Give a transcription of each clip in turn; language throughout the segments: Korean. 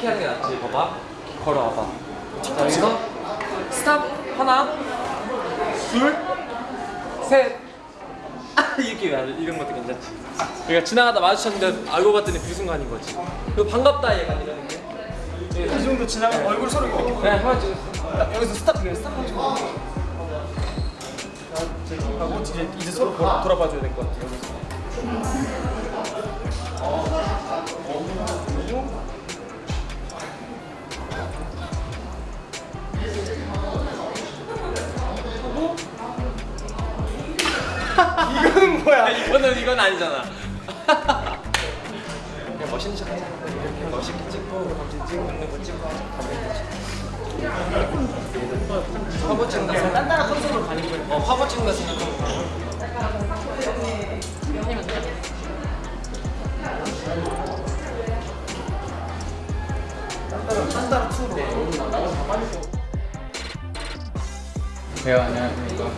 이렇게 하는 게 낫지. 봐봐. 걸어와봐. 자 여기서 스탑. 하나. 둘셋. 이렇게 돼. 이런 것도 괜찮지. 그러니까 지나가다 마주쳤는데 알고 봤더니 그 순간인 거지. 그리고 반갑다 얘가 이러는 게. 이 정도 지나면 얼굴 서로 이렇게 그냥 한번 찍었어 여기서 스탑 그냥 스탑 하고 하고 이제 이제 서로 돌아, 돌아봐줘야 될 것 같아요. 여 이거는 뭐야? 이거는 이건 아니잖아. 그냥 멋있는 척 하자. 이렇게 멋있게 찍고 검진 찍고 있는 거 찍고 되지. 화보 찍는다 생각 단단한 컨셉으로 가는 거예요. 어 화보 찍는다 생각하고 단단한 투로. 네 안녕하십니까.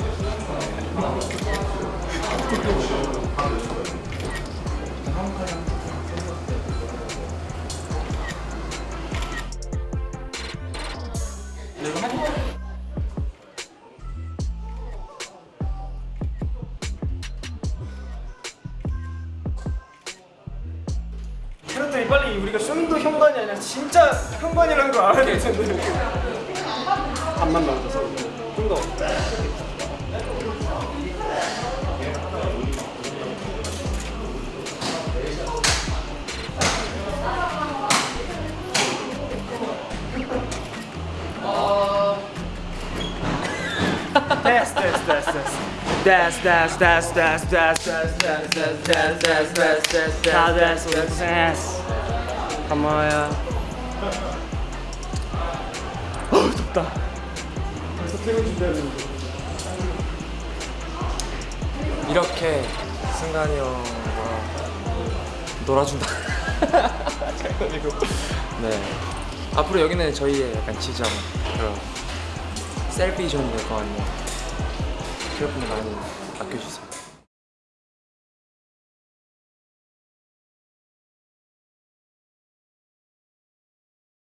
그랬더니 빨리 우리가 쇼윈도 현관이 아니라 진짜 현관이라는 걸 알아야 될 텐데. 반만 나오셔서 좀 더. 됐어 됐어 됐어 됐어 됐어 됐어 됐어 됐어 됐어 됐어 됐어 됐어 됐어 됐어 다 됐어 됐어 고마워요 덥다 이렇게 승관이 형과 놀아준다. 장난이고. 네. 앞으로 여기는 저희의 약간 지점 그런 셀피 존이 될 것 같네요 여러분들 많이 아껴주세요